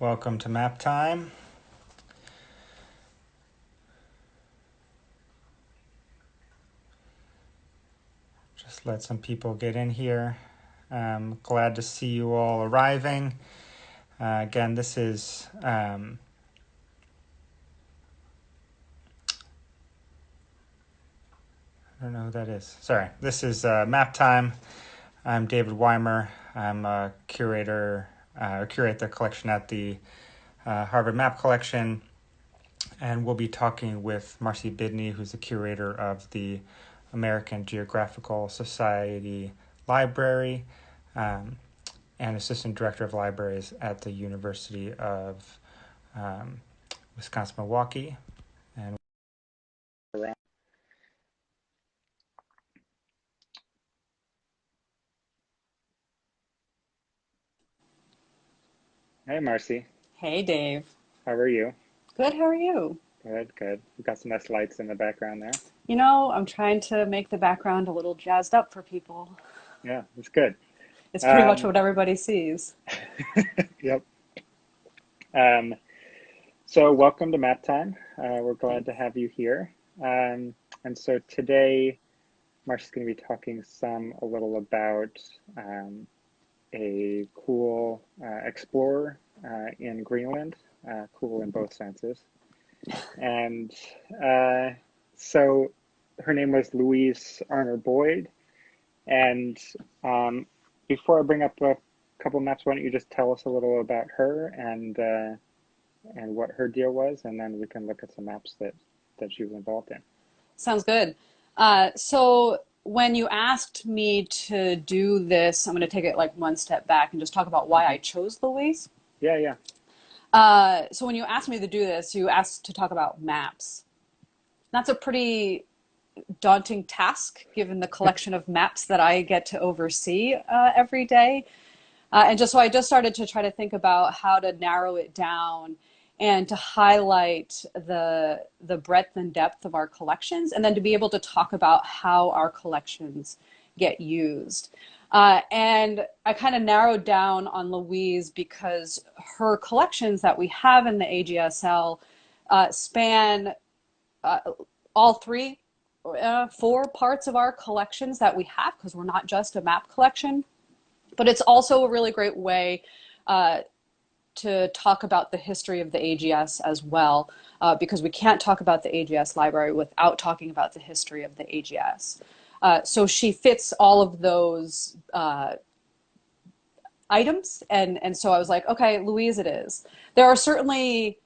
Welcome to Map Time. Just let some people get in here. Um, glad to see you all arriving. Uh, again, this is um, I don't know who that is. Sorry, this is uh, Map Time. I'm David Weimer. I'm a curator, uh, curate the collection at the uh, Harvard Map Collection, and we'll be talking with Marcy Bidney, who's the curator of the American Geographical Society Library um, and assistant director of libraries at the University of um, Wisconsin Milwaukee. And Hey, Marcy. Hey, Dave. How are you? Good, how are you? Good, good. We've got some nice lights in the background there. You know, I'm trying to make the background a little jazzed up for people. Yeah, it's good. It's pretty much Um, what everybody sees. Yep. Um, so, welcome to Map Time. Uh, we're glad to have you here. Um, and so today, Marcy's going to be talking some a little about um, a cool uh, explorer uh, in Greenland, uh, cool in both senses. And uh, so her name was Louise Arner Boyd. And um, before I bring up a couple maps, why don't you just tell us a little about her and and what her deal was, and then we can look at some maps that that she was involved in. Sounds good. Uh, so when you asked me to do this, I'm going to take it like one step back and just talk about why I chose Louise. Yeah, yeah, Uh, so when you asked me to do this, you asked to talk about maps. That's a pretty daunting task given the collection of maps that I get to oversee uh, every day. Uh, and just so I just started to try to think about how to narrow it down and to highlight the the breadth and depth of our collections, and then to be able to talk about how our collections get used. Uh, and I kind of narrowed down on Louise because her collections that we have in the AGSL uh, span uh, all three, uh, four parts of our collections that we have because we're not just a map collection but it's also a really great way uh, to talk about the history of the AGS as well, uh, because we can't talk about the AGS library without talking about the history of the AGS. Uh, so she fits all of those uh, items, and, and so I was like, okay, Louise it is. There are certainly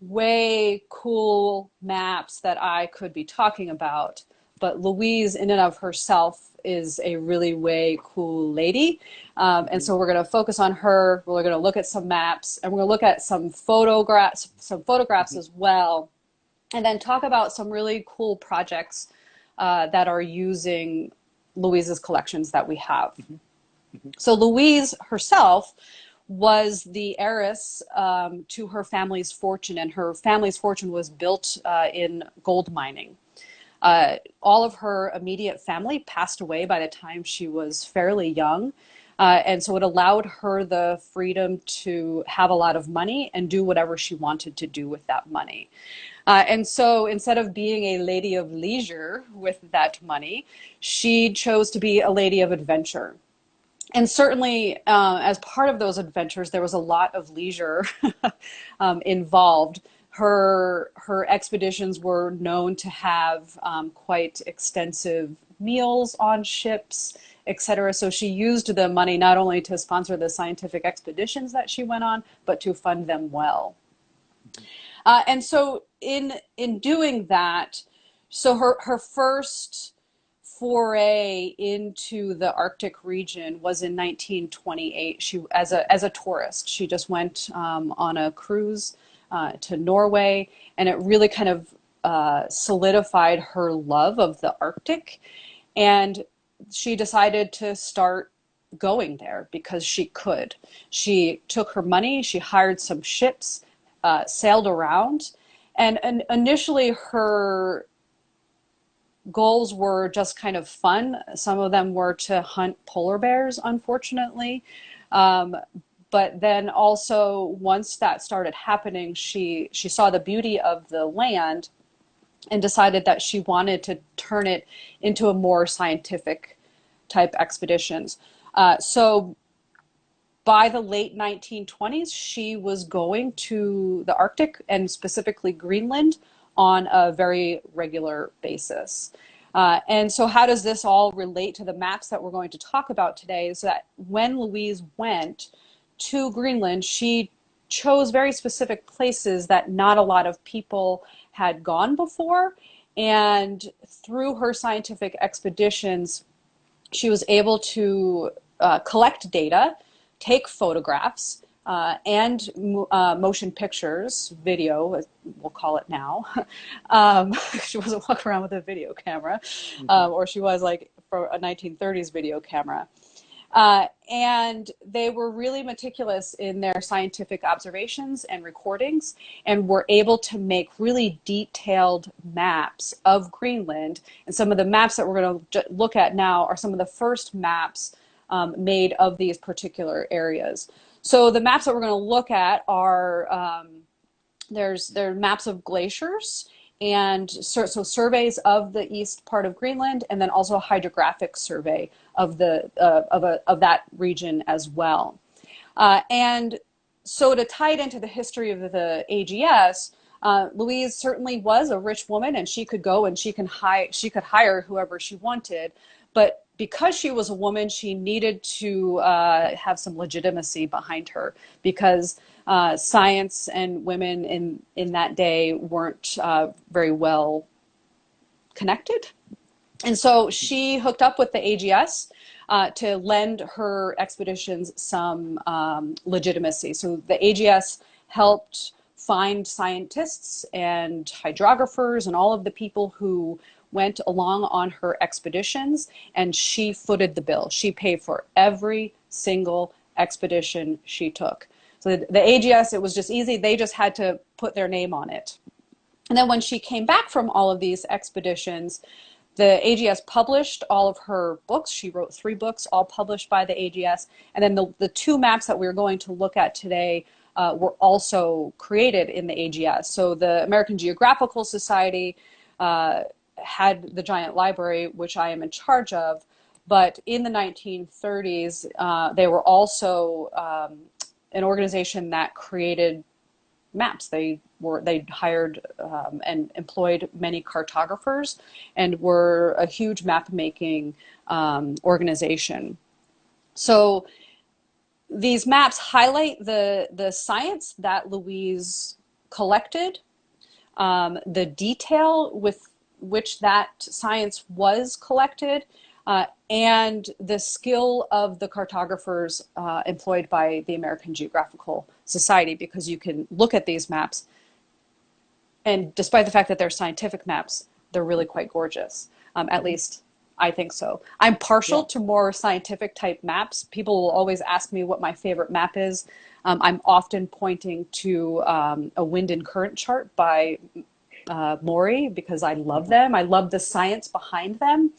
way cool maps that I could be talking about, but Louise in and of herself is a really way cool lady. Um, and so we're going to focus on her. We're going to look at some maps and we're going to look at some photographs, some photographs as well, and then talk about some really cool projects uh, that are using Louise's collections that we have. So Louise herself was the heiress um, to her family's fortune, and her family's fortune was built uh, in gold mining. Uh, all of her immediate family passed away by the time she was fairly young. Uh, and so it allowed her the freedom to have a lot of money and do whatever she wanted to do with that money. Uh, and so instead of being a lady of leisure with that money, she chose to be a lady of adventure. And certainly, uh, as part of those adventures, there was a lot of leisure um, involved her her expeditions were known to have um, quite extensive meals on ships, etc. So she used the money not only to sponsor the scientific expeditions that she went on, but to fund them well. Uh, and so in in doing that, so her her first foray into the Arctic region was in 1928. She as a as a tourist, she just went um, on a cruise uh, to Norway, and it really kind of uh, solidified her love of the Arctic. And she decided to start going there because she could. She took her money, she hired some ships, uh, sailed around, and, and initially her goals were just kind of fun. Some of them were to hunt polar bears, unfortunately. Um, but then also once that started happening, she she saw the beauty of the land and decided that she wanted to turn it into a more scientific type expeditions. Uh, so by the late 1920s, she was going to the Arctic and specifically Greenland on a very regular basis. Uh, and so how does this all relate to the maps that we're going to talk about today is that when Louise went to Greenland, she chose very specific places that not a lot of people had gone before. And through her scientific expeditions, she was able to uh, collect data, take photographs, uh, and uh, motion pictures, video, we'll call it now. um, she wasn't walking around with a video camera, mm -hmm. or she was like for a 1930s video camera. Uh, and they were really meticulous in their scientific observations and recordings and were able to make really detailed maps of Greenland. And some of the maps that we're going to look at now are some of the first maps um, made of these particular areas. So the maps that we're going to look at are, um, there's, there are maps of glaciers and so, so, surveys of the east part of Greenland, and then also a hydrographic survey of the uh, of a of that region as well. Uh, and so to tie it into the history of the AGS, uh, Louise certainly was a rich woman, and she could go and she can hire she could hire whoever she wanted, but because she was a woman, she needed to uh, have some legitimacy behind her because uh, science and women in, in that day weren't uh, very well connected. And so she hooked up with the AGS uh, to lend her expeditions some um, legitimacy. So the AGS helped find scientists and hydrographers and all of the people who went along on her expeditions and she footed the bill. She paid for every single expedition she took. So the, the AGS, it was just easy. They just had to put their name on it. And then when she came back from all of these expeditions, the AGS published all of her books. She wrote three books, all published by the AGS. And then the, the two maps that we're going to look at today uh, were also created in the AGS. So the American Geographical Society uh, had the giant library, which I am in charge of. But in the 1930s, uh, they were also um, an organization that created maps. They were they hired um, and employed many cartographers and were a huge map making um, organization. So these maps highlight the the science that Louise collected, um, the detail with which that science was collected, uh, and the skill of the cartographers uh, employed by the American Geographical Society because you can look at these maps and despite the fact that they're scientific maps, they're really quite gorgeous. Um, at least I think so. I'm partial yeah. to more scientific type maps. People will always ask me what my favorite map is. Um, I'm often pointing to um, a wind and current chart by uh, Maury because I love them. I love the science behind them.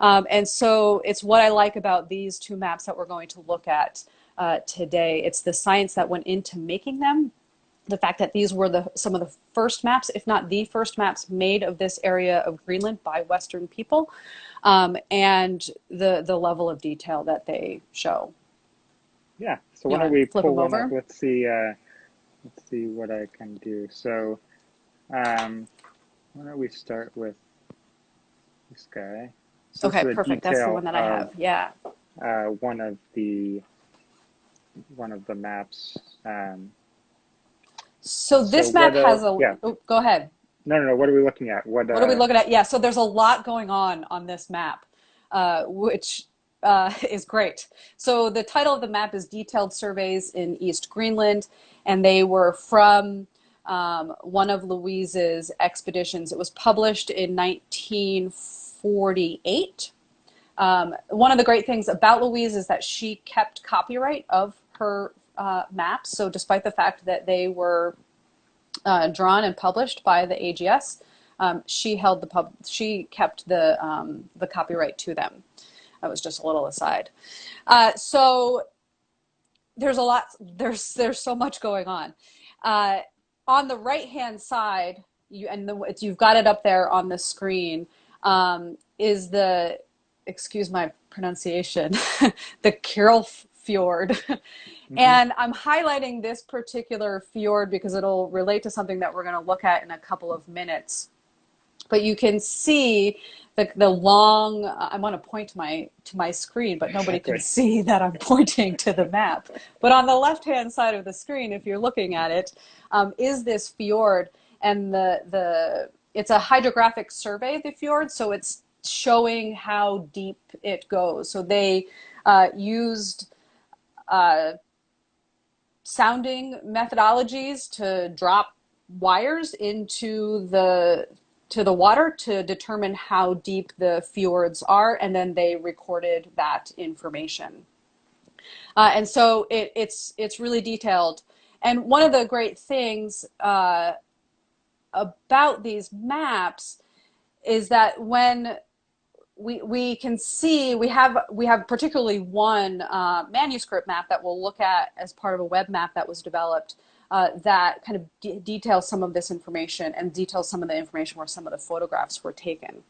Um, and so it's what I like about these two maps that we're going to look at uh, today. It's the science that went into making them, the fact that these were the some of the first maps, if not the first maps made of this area of Greenland by Western people, um, and the the level of detail that they show. Yeah. So why don't we pull one over? up? Let's see. Uh, let's see what I can do. So, um, why don't we start with this guy? So okay, perfect. That's the one that I have. Yeah. Uh, one of the one of the maps. Um, so this so map uh, has a. Yeah. Oh, go ahead. No, no, no. What are we looking at? What, what are we uh, looking at? Yeah. So there's a lot going on on this map, uh, which uh, is great. So the title of the map is Detailed Surveys in East Greenland, and they were from um, one of Louise's expeditions. It was published in 1948. Um, one of the great things about Louise is that she kept copyright of her uh, maps. So despite the fact that they were uh, drawn and published by the AGS, um, she held the pub. She kept the um, the copyright to them. That was just a little aside. Uh, so there's a lot. There's there's so much going on. On the right hand side, you and the, you've got it up there on the screen. Um, is the excuse my pronunciation, the Kirrell Fjord. Mm-hmm. And I'm highlighting this particular fjord because it'll relate to something that we're going to look at in a couple of minutes. But you can see the, the long, I want to point to my, to my screen, but nobody can see that I'm pointing to the map. But on the left-hand side of the screen, if you're looking at it, um, is this fjord. And the, the, it's a hydrographic survey of the fjord, so it's showing how deep it goes. So they uh, used uh, sounding methodologies to drop wires into the to the water to determine how deep the fjords are, and then they recorded that information. Uh, and so it, it's it's really detailed. And one of the great things uh, about these maps is that when we, we can see we have we have particularly one uh, manuscript map that we'll look at as part of a web map that was developed uh, that kind of de details some of this information and details some of the information where some of the photographs were taken.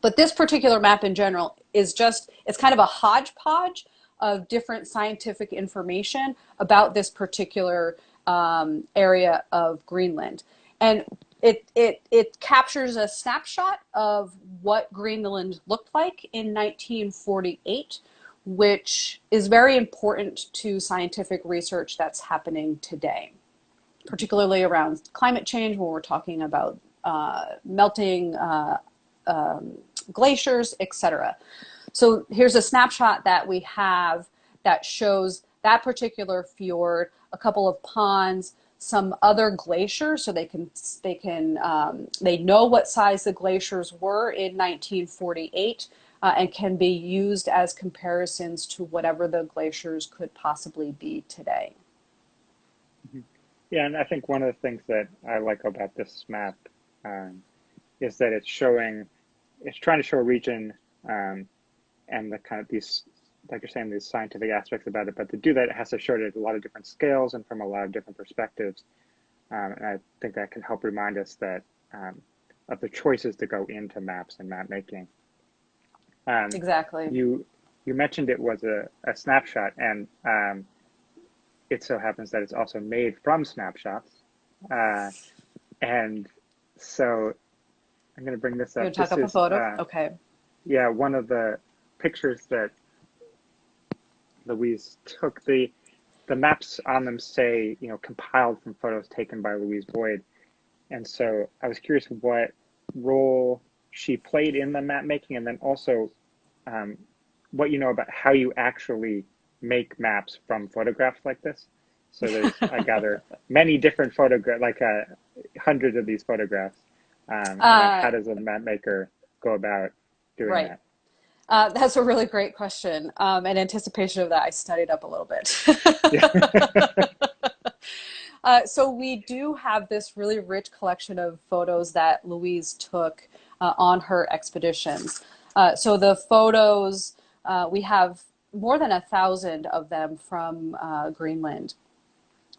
But this particular map in general is just, it's kind of a hodgepodge of different scientific information about this particular um, area of Greenland. And it, it, it captures a snapshot of what Greenland looked like in 1948, which is very important to scientific research that's happening today, particularly around climate change when we're talking about uh, melting uh, um, glaciers, etc. So here's a snapshot that we have that shows that particular fjord, a couple of ponds, some other glaciers so they can they can um, they know what size the glaciers were in 1948 uh, and can be used as comparisons to whatever the glaciers could possibly be today. Yeah, and I think one of the things that I like about this map um, is that it's showing, it's trying to show a region um, and the kind of these, like you're saying, these scientific aspects about it. But to do that, it has to show it at a lot of different scales and from a lot of different perspectives. Um, and I think that can help remind us that um, of the choices to go into maps and map making. Um, exactly. You you mentioned it was a, a snapshot, and um, it so happens that it's also made from snapshots. Uh, and so I'm going to bring this up. You talk this up is, a photo? Uh, okay. Yeah, one of the pictures that Louise took, the the maps on them say, you know, compiled from photos taken by Louise Boyd. And so I was curious what role she played in the map making and then also um, what you know about how you actually make maps from photographs like this. So there's, I gather, many different photographs, like uh, hundreds of these photographs. Um, uh, how does a map maker go about doing right. that? Uh, that's a really great question. Um, in anticipation of that, I studied up a little bit. uh, so we do have this really rich collection of photos that Louise took uh, on her expeditions. Uh, so the photos, uh, we have more than a thousand of them from uh, Greenland.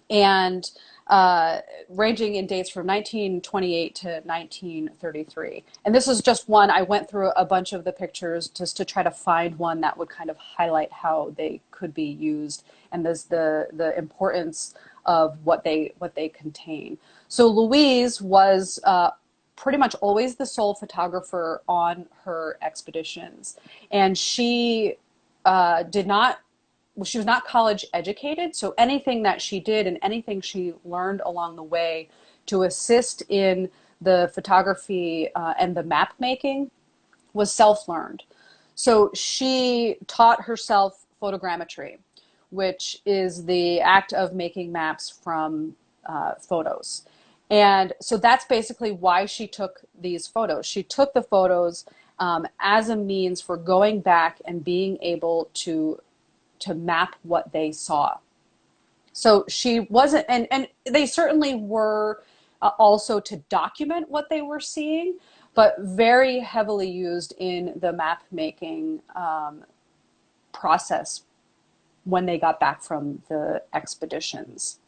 And uh, ranging in dates from 1928 to 1933. And this is just one, I went through a bunch of the pictures just to try to find one that would kind of highlight how they could be used and there's the, the importance of what they, what they contain. So Louise was uh, pretty much always the sole photographer on her expeditions. And she uh, did not she was not college educated, so anything that she did and anything she learned along the way to assist in the photography uh, and the map making was self-learned. So she taught herself photogrammetry, which is the act of making maps from uh, photos. And so that's basically why she took these photos. She took the photos um, as a means for going back and being able to to map what they saw. So she wasn't, and, and they certainly were uh, also to document what they were seeing, but very heavily used in the map making um, process when they got back from the expeditions.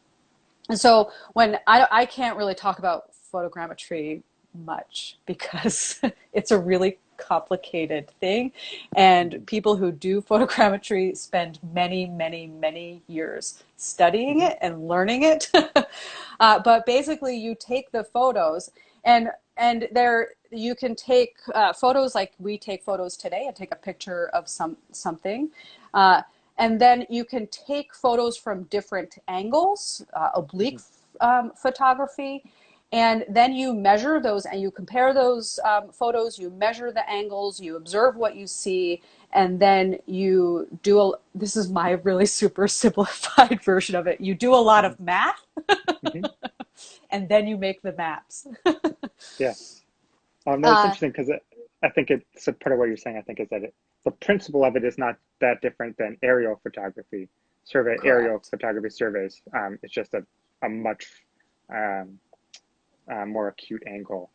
And so when I, I can't really talk about photogrammetry much because it's a really complicated thing. And people who do photogrammetry spend many, many, many years studying it and learning it. uh, but basically, you take the photos and and there you can take uh, photos like we take photos today and take a picture of some something. Uh, and then you can take photos from different angles, uh, oblique mm-hmm. um, photography, and then you measure those and you compare those um, photos, you measure the angles, you observe what you see, and then you do a, this is my really super simplified version of it. You do a lot of math mm-hmm. and then you make the maps. yeah. Um, no, it's uh, interesting because I think it's a part of what you're saying. I think is that it, the principle of it is not that different than aerial photography survey, correct. aerial photography surveys. Um, it's just a, a much um, uh, more acute angle.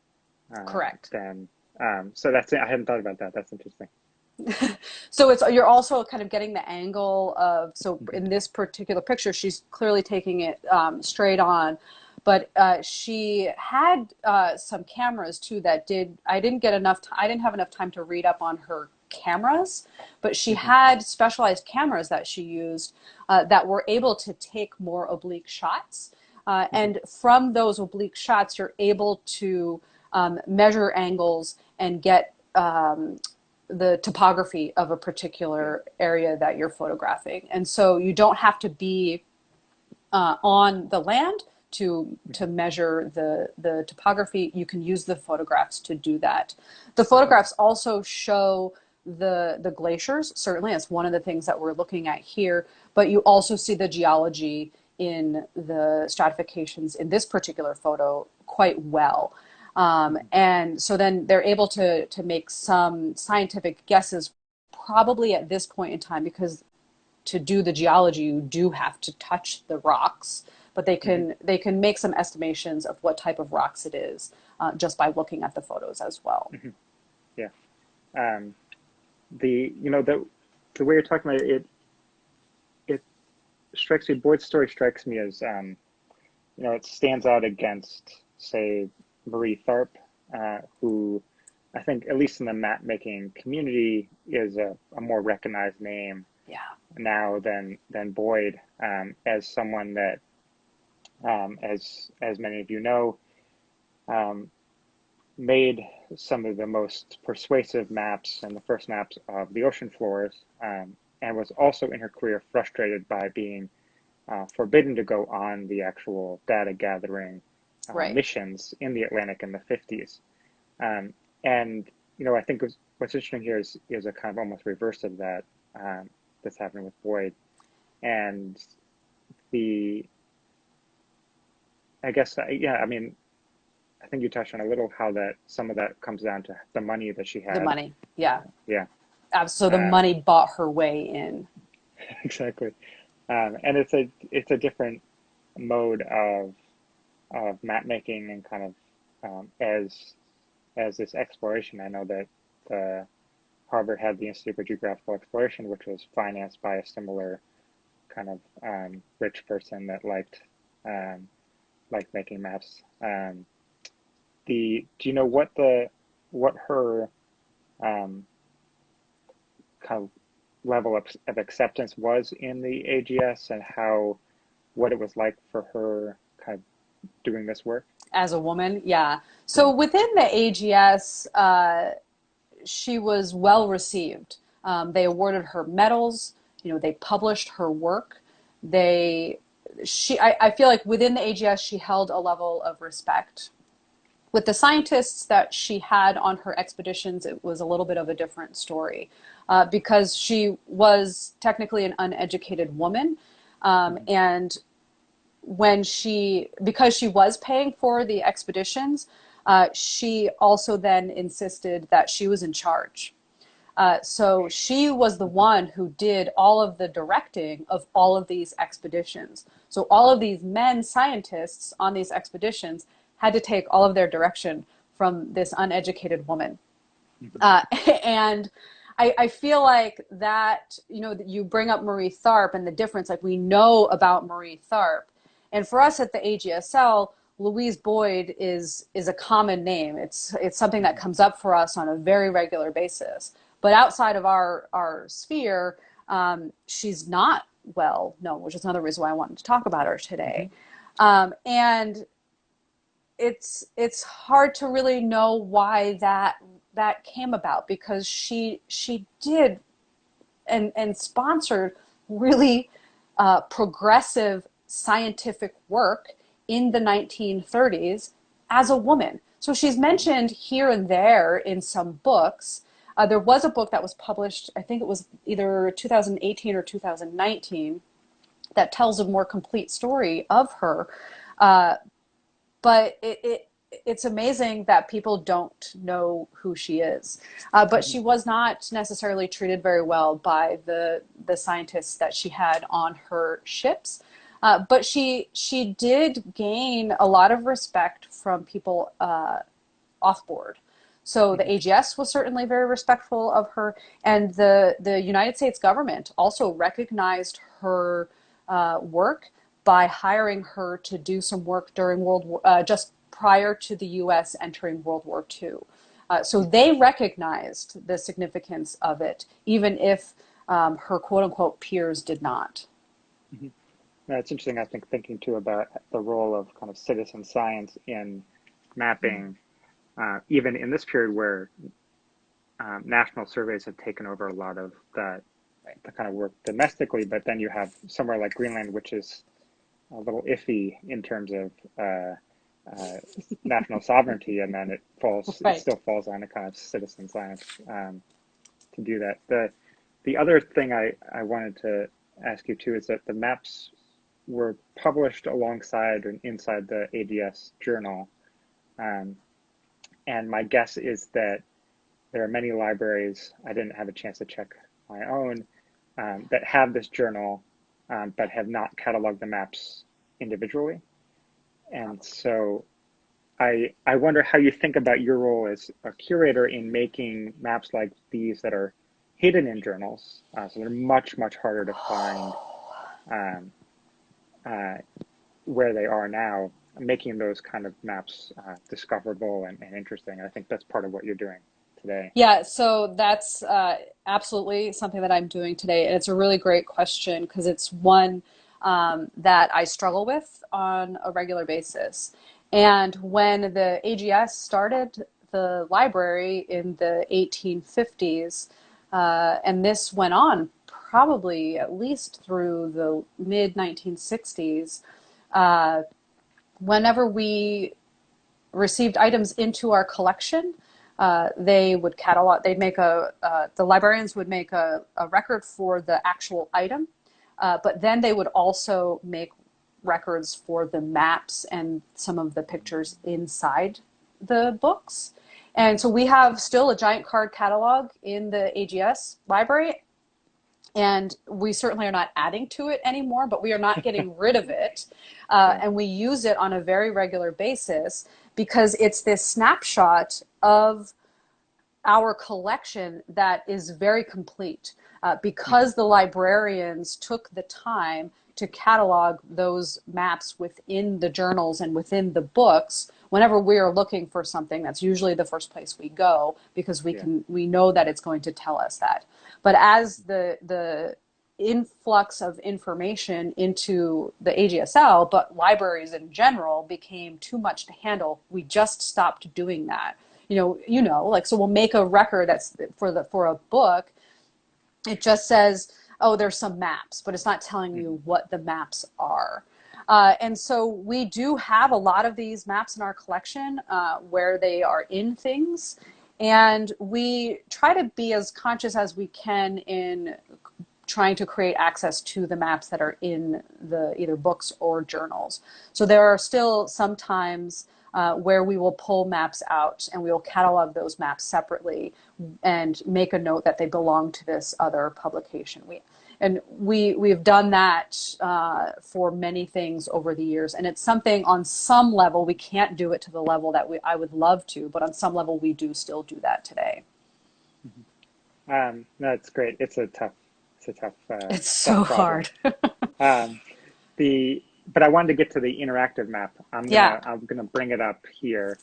Uh, Correct. Than um, so that's I hadn't thought about that. That's interesting. so it's you're also kind of getting the angle of so mm-hmm. in this particular picture she's clearly taking it um, straight on but uh, she had uh, some cameras too that did i didn't get enough i didn't have enough time to read up on her cameras but she mm-hmm. had specialized cameras that she used uh, that were able to take more oblique shots uh, and from those oblique shots, you're able to um, measure angles and get um, the topography of a particular area that you're photographing. And so you don't have to be uh, on the land to to measure the the topography. You can use the photographs to do that. The photographs also show the the glaciers. Certainly, it's one of the things that we're looking at here. But you also see the geology in the stratifications in this particular photo quite well. Um, and so then they're able to, to make some scientific guesses probably at this point in time because to do the geology you do have to touch the rocks but they can mm -hmm. they can make some estimations of what type of rocks it is uh, just by looking at the photos as well mm -hmm. yeah um, the you know the the way you're talking about it, it strikes me, Boyd's story strikes me as, um, you know, it stands out against, say, Marie Tharp, uh, who I think, at least in the map making community, is a, a more recognized name yeah. now than than Boyd um, as someone that, um, as as many of you know, um, made some of the most persuasive maps and the first maps of the ocean floors um, and was also in her career frustrated by being uh, forbidden to go on the actual data gathering uh, right. missions in the Atlantic in the 50s. Um, and, you know, I think what's interesting here is, is a kind of almost reverse of that um, that's happening with Boyd. And the, I guess, uh, yeah, I mean, I think you touched on a little how that some of that comes down to the money that she had. The money, yeah. Yeah. So the um, money bought her way in. Exactly, um, and it's a it's a different mode of of map making and kind of um, as as this exploration. I know that uh, Harvard had the Institute for Geographical Exploration, which was financed by a similar kind of um, rich person that liked um, liked making maps. Um, the do you know what the what her of level of, of acceptance was in the AGS and how what it was like for her kind of doing this work? As a woman, yeah. So within the AGS, uh, she was well received. Um, they awarded her medals. You know, they published her work. They, she, I, I feel like within the AGS, she held a level of respect with the scientists that she had on her expeditions, it was a little bit of a different story uh, because she was technically an uneducated woman. Um, mm-hmm. and when she, because she was paying for the expeditions, uh, she also then insisted that she was in charge. Uh, so she was the one who did all of the directing of all of these expeditions. So all of these men scientists on these expeditions had to take all of their direction from this uneducated woman. Mm-hmm. Uh, and I, I feel like that, you know, you bring up Marie Tharp and the difference, like we know about Marie Tharp. And for us at the AGSL, Louise Boyd is is a common name. It's it's something that comes up for us on a very regular basis. But outside of our our sphere, um, she's not well known, which is another reason why I wanted to talk about her today. Mm-hmm. Um, and it's it's hard to really know why that that came about because she she did and and sponsored really uh, progressive scientific work in the 1930s as a woman. So she's mentioned here and there in some books. Uh, there was a book that was published, I think it was either 2018 or 2019, that tells a more complete story of her. Uh, but it, it, it's amazing that people don't know who she is. Uh, but she was not necessarily treated very well by the the scientists that she had on her ships. Uh, but she she did gain a lot of respect from people uh, off board. So the AGS was certainly very respectful of her, and the the United States government also recognized her uh, work by hiring her to do some work during World War uh, just prior to the U.S. entering World War II. Uh, so they recognized the significance of it, even if um, her quote unquote peers did not. Mm-hmm. That's interesting. I think thinking too about the role of kind of citizen science in mapping, uh, even in this period where um, national surveys have taken over a lot of that, the kind of work domestically, but then you have somewhere like Greenland, which is a little iffy in terms of uh, uh, national sovereignty, and then it falls, right. it still falls on a kind of citizen science um, to do that. The the other thing I, I wanted to ask you too is that the maps were published alongside and inside the AGS journal. Um, and my guess is that there are many libraries, I didn't have a chance to check my own, um, that have this journal, um, but have not cataloged the maps individually. And so I, I wonder how you think about your role as a curator in making maps like these that are hidden in journals. Uh, so they're much, much harder to find um, uh, where they are now, making those kind of maps uh, discoverable and, and, interesting. I think that's part of what you're doing today. Yeah, so that's uh, absolutely something that I'm doing today. And it's a really great question because it's one um, that I struggle with on a regular basis. And when the AGS started the library in the 1850s, uh, and this went on probably at least through the mid 1960s, uh, whenever we received items into our collection, uh, they would catalog, they'd make a, uh, the librarians would make a, a, record for the actual item, uh, but then they would also make records for the maps and some of the pictures inside the books. And so we have still a giant card catalog in the AGS library and we certainly are not adding to it anymore, but we are not getting rid of it. Uh, and we use it on a very regular basis because it's this snapshot of our collection that is very complete. Uh, because the librarians took the time to catalog those maps within the journals and within the books, whenever we are looking for something, that's usually the first place we go because we yeah. can we know that it's going to tell us that. But as the the influx of information into the AGSL, but libraries in general became too much to handle, we just stopped doing that. You know, you know, like so we'll make a record that's for the for a book. It just says, oh, there's some maps, but it's not telling you what the maps are. Uh, and so we do have a lot of these maps in our collection uh, where they are in things and we try to be as conscious as we can in trying to create access to the maps that are in the either books or journals. So there are still sometimes uh, where we will pull maps out and we will catalog those maps separately and make a note that they belong to this other publication. We, and we we've done that uh, for many things over the years and it's something on some level we can't do it to the level that we I would love to but on some level we do still do that today mm-hmm. Um, it's great. It's a tough, it's a tough. Uh, it's so tough hard. um, the but I wanted to get to the interactive map. I'm gonna, Yeah. I'm gonna bring it up here.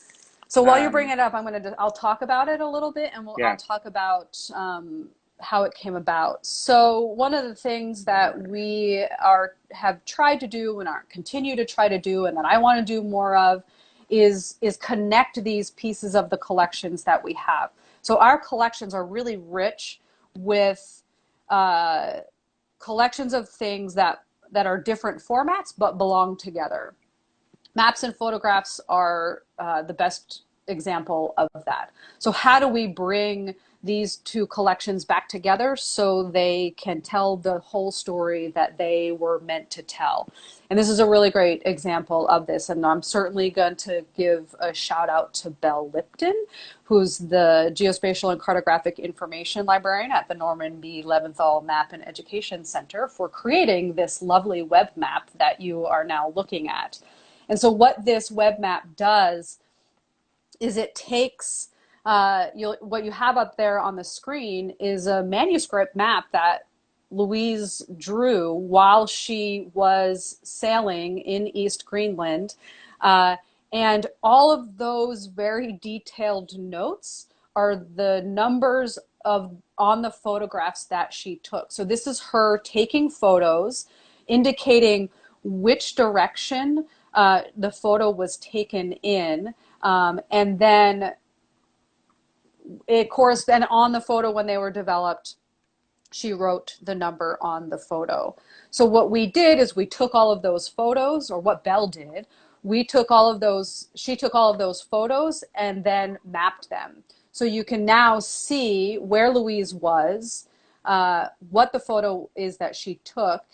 So while you're Um, bringing it up, I'm gonna I'll talk about it a little bit, and we'll Yeah. I'll talk about um, how it came about. So one of the things that we are have tried to do and are continue to try to do, and that I want to do more of, is is connect these pieces of the collections that we have. So our collections are really rich with uh, collections of things that that are different formats but belong together maps and photographs are uh, the best example of that. So how do we bring these two collections back together so they can tell the whole story that they were meant to tell? And this is a really great example of this. And I'm certainly going to give a shout out to Belle Lipton, who's the Geospatial and Cartographic Information Librarian at the Norman B. Leventhal Map and Education Center for creating this lovely web map that you are now looking at. And so what this web map does is it takes uh, you'll, what you have up there on the screen is a manuscript map that Louise drew while she was sailing in East Greenland. Uh, and all of those very detailed notes are the numbers of on the photographs that she took. So this is her taking photos, indicating which direction uh, the photo was taken in, um, and then it correspond on the photo when they were developed. She wrote the number on the photo. So what we did is we took all of those photos, or what Belle did, we took all of those. She took all of those photos and then mapped them. So you can now see where Louise was, uh, what the photo is that she took,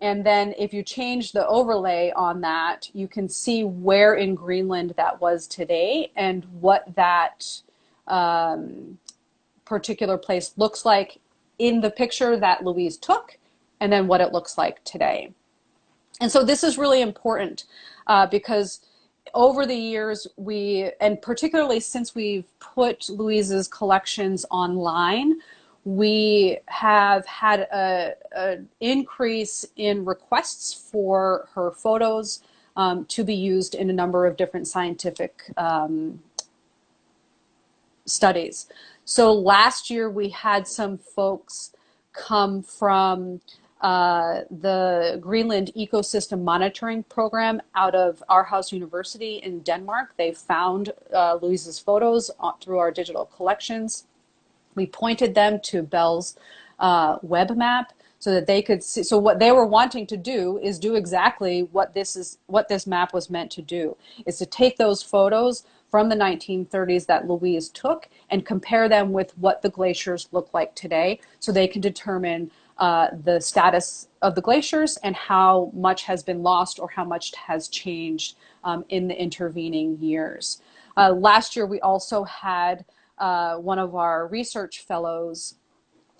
and then if you change the overlay on that, you can see where in Greenland that was today and what that um, particular place looks like in the picture that Louise took and then what it looks like today. And so this is really important uh, because over the years we, and particularly since we've put Louise's collections online, we have had an increase in requests for her photos um, to be used in a number of different scientific um, studies. So last year we had some folks come from uh, the Greenland Ecosystem Monitoring Program out of Aarhus University in Denmark. They found uh, Louise's photos through our digital collections. We pointed them to Belle's uh, web map so that they could see. So what they were wanting to do is do exactly what this is, what this map was meant to do, is to take those photos from the 1930s that Louise took and compare them with what the glaciers look like today so they can determine uh, the status of the glaciers and how much has been lost or how much has changed um, in the intervening years. Uh, last year we also had uh, one of our research fellows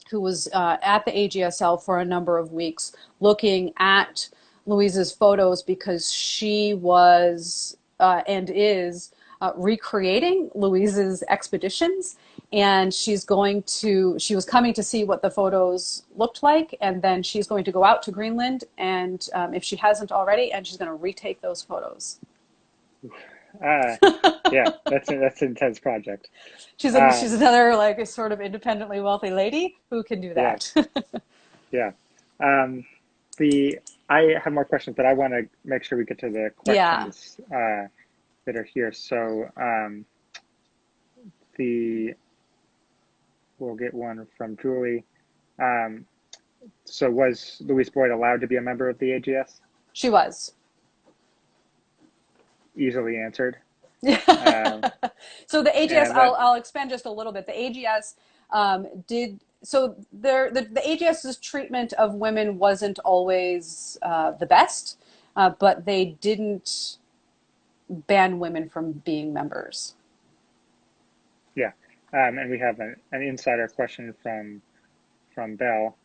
who was uh, at the AGSL for a number of weeks looking at Louise's photos because she was uh, and is uh, recreating Louise's expeditions and she's going to she was coming to see what the photos looked like and then she's going to go out to Greenland and um, if she hasn't already and she's going to retake those photos. Uh, yeah, that's a, that's an intense project. She's a, Uh, she's another like a sort of independently wealthy lady who can do that. Yeah. Um, the I have more questions, but I want to make sure we get to the Yeah. questions uh, that are here. So um, the we'll get one from Julie. Um, so was Louise Boyd allowed to be a member of the AGS? she was. Easily answered. Yeah. so the AGS, and I'll, I'll expand just a little bit. The AGS um, did so. There, the, the AGS's treatment of women wasn't always uh, the best, uh, but they didn't ban women from being members. Yeah. Um, and we have an, an insider question from from Belle.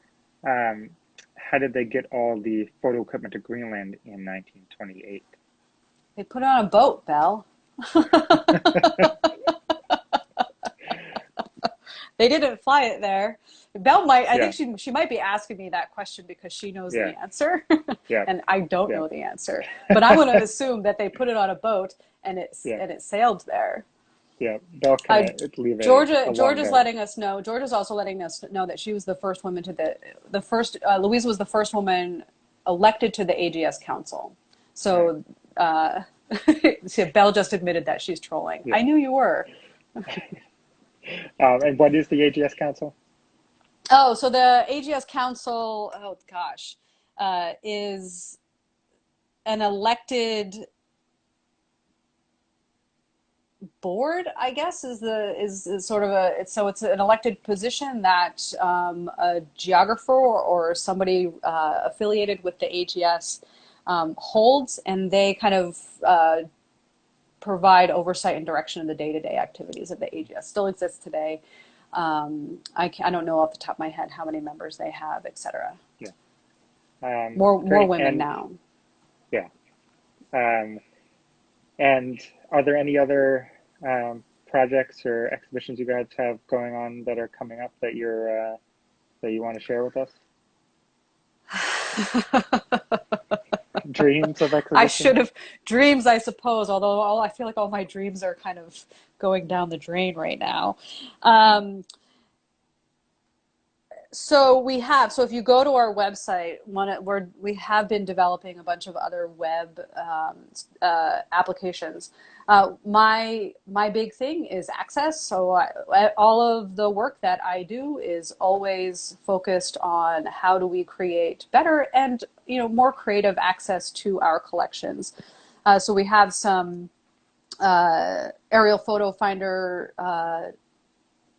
Um, how did they get all the photo equipment to Greenland in 1928? They put it on a boat, Belle. they didn't fly it there. Belle might, I Yeah. think she, she might be asking me that question because she knows Yeah. the answer Yeah. and I don't know the answer. But I'm going to assume that they put it on a boat and it's, and it sailed there. Yeah. Belle Uh, leave Georgia, Georgia's letting us know. Georgia's also letting us know that she was the first woman to the the first. Uh, Louise was the first woman elected to the AGS council. So, uh, see, Belle just admitted that she's trolling. I knew you were. Um, and what is the AGS Council? Oh, so the AGS council. Oh gosh, uh, is an elected board i guess is the is, is sort of a it's, so it's an elected position that um, a geographer or, or somebody uh, affiliated with the ags um, holds and they kind of uh, provide oversight and direction of the day-to-day activities of the ags still exists today. Um, I, I don't know off the top of my head how many members they have et cetera. Um, more more women And- now. Um, and are there any other um, projects or exhibitions you guys have going on that are coming up that you're uh, that you want to share with us? Dreams of exhibitions. I should have dreams, I suppose. Although all I feel like all my dreams are kind of going down the drain right now. Um, so we have. So if you go to our website, one we're, we have been developing a bunch of other web um, uh, applications. Uh, my my big thing is access. So I, all of the work that I do is always focused on how do we create better and you know more creative access to our collections. Uh, so we have some uh, aerial photo finder uh,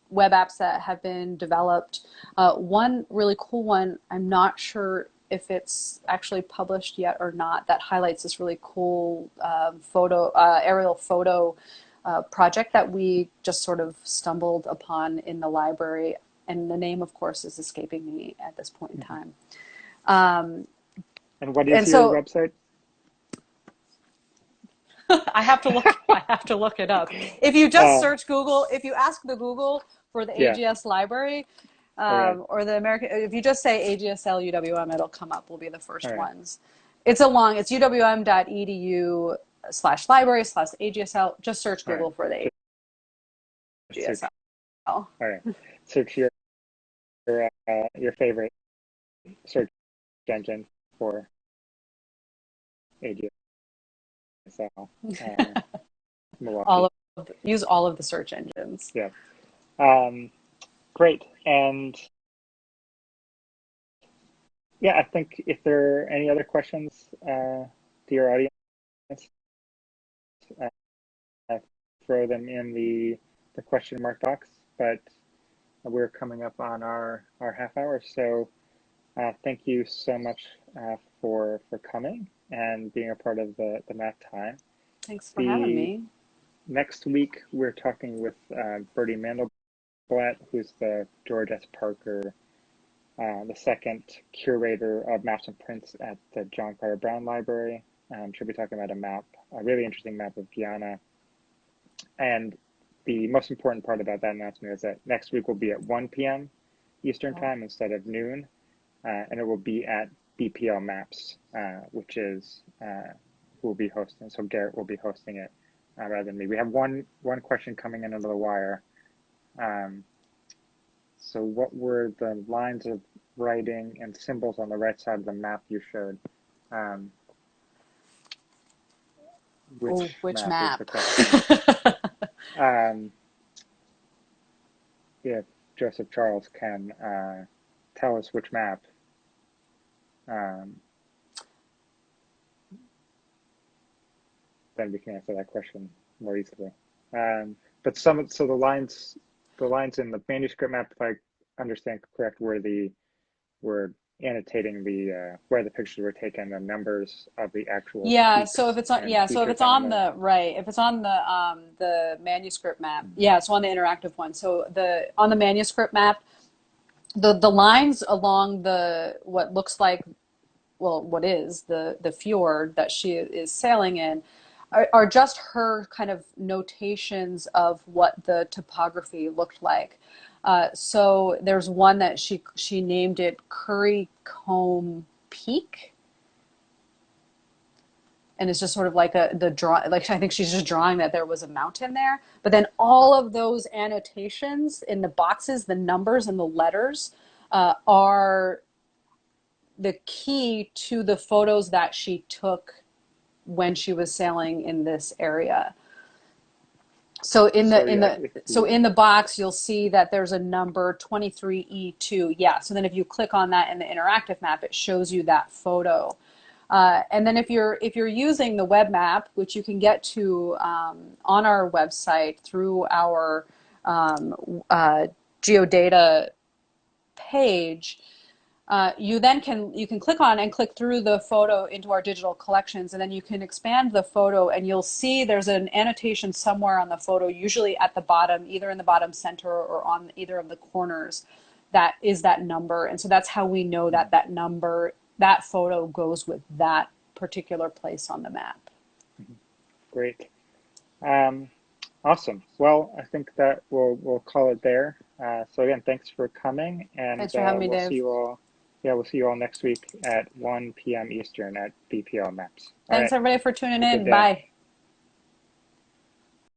web apps that have been developed. Uh, one really cool one, I'm not sure if it's actually published yet or not, that highlights this really cool um, photo, uh, aerial photo uh, project that we just sort of stumbled upon in the library. And the name, of course, is escaping me at this point in time. Um, and what is and your so- website? I have to look. I have to look it up. If you just Uh, search Google, if you ask the Google for the Yeah. AGS library, um, Alright. or the American, if you just say AGSL UWM, it'll come up. Will be the first Alright. ones. It's a long. It's uwm.edu slash library slash AGSL. Just search. Google for the AGSL. All right. Search your your, uh, your favorite search engine for AGSL. Uh. All of use all of the search engines. Um, great. And yeah, I think if there are any other questions, uh, to your audience, uh, throw them in the, the question mark box. But we're coming up on our, our half hour. So uh, thank you so much uh, for, for coming and being a part of the, the math time. Thanks for having me. Next week, we're talking with uh, Bertie Mandelblatt, who's the George S. Parker, uh, the second curator of maps and prints at the John Carter Brown Library. Um, she'll be talking about a map, a really interesting map of Guyana. And the most important part about that announcement is that next week will be at 1 p.m. Eastern. Time instead of noon, uh, and it will be at BPL Maps, uh, which is uh, who will be hosting. So Garrett will be hosting it uh, rather than me. We have one one question coming in under the wire. Um, so what were the lines of writing and symbols on the right side of the map you showed? Um, which is map? the um, if Joseph Charles can uh, tell us which map. Um, then we can answer that question more easily. Um, but some, so the lines, the lines in the manuscript map, if I understand correct, were the were annotating the uh, where the pictures were taken, the numbers of the actual. Yeah, so if it's on yeah, so if it's on the right, if it's on the um the manuscript map, yeah, it's on the interactive one. So the on the manuscript map, the the lines along the what looks like well, what is the the fjord that she is sailing in are, are just her kind of notations of what the topography looked like. Uh, so there's one that she she named it Currycomb Peak, and it's just sort of like a the draw. Like I think she's just drawing that there was a mountain there. But then all of those annotations in the boxes, the numbers and the letters, uh, are the key to the photos that she took when she was sailing in this area. So in the So, in yeah, the so in the box you'll see that there's a number 23E2. Yeah. So then if you click on that in the interactive map, it shows you that photo. Uh, and then if you're if you're using the web map, which you can get to um, on our website through our um, uh, geodata page, uh, you then can you can click on and click through the photo into our digital collections, and then you can expand the photo, and you'll see there's an annotation somewhere on the photo, usually at the bottom, either in the bottom center or on either of the corners, that is that number, and so that's how we know that that number that photo goes with that particular place on the map. Great. Um, awesome. Well, I think that we'll we'll call it there. Uh, so again, thanks for coming, and Thanks for uh, having me, we'll Dave. see you all. Yeah, we'll see you all next week at 1 p.m. Eastern at BPL Maps. All Thanks right. everybody for tuning in. Bye.